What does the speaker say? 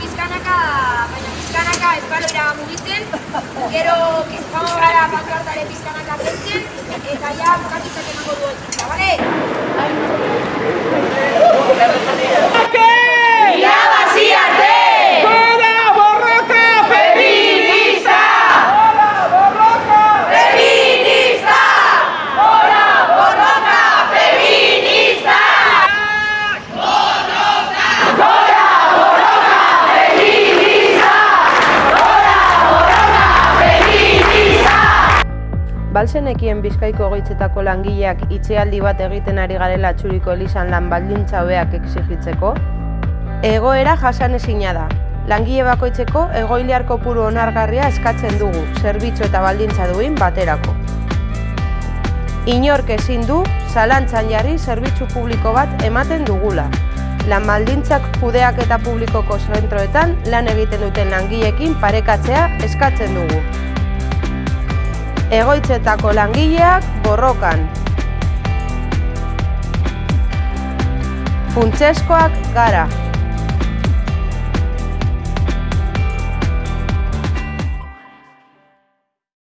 pizkanaka, baina pizkanaka espalora mugitzen, gero kizkamo gara pankartare pizkanaka zentzen, eta ja, bukatitzak emango Balzenekien bizkaiko goitzetako langileak itxealdi bat egiten ari garela txuriko elizan lan baldintza hobeak exigitzeko? Egoera jasan ezina da. Langile bakoitzeko egoiliar kopuru onargarria eskatzen dugu, zerbitzu eta baldintza duin baterako. Inork ezin du, zalantzan jarri zerbitzu publiko bat ematen dugula. Lan baldintzak kudeak eta publikoko zentroetan lan egiten duten langileekin parekatzea eskatzen dugu. Egoitzetako langileak borrokan. Funtseskoak gara.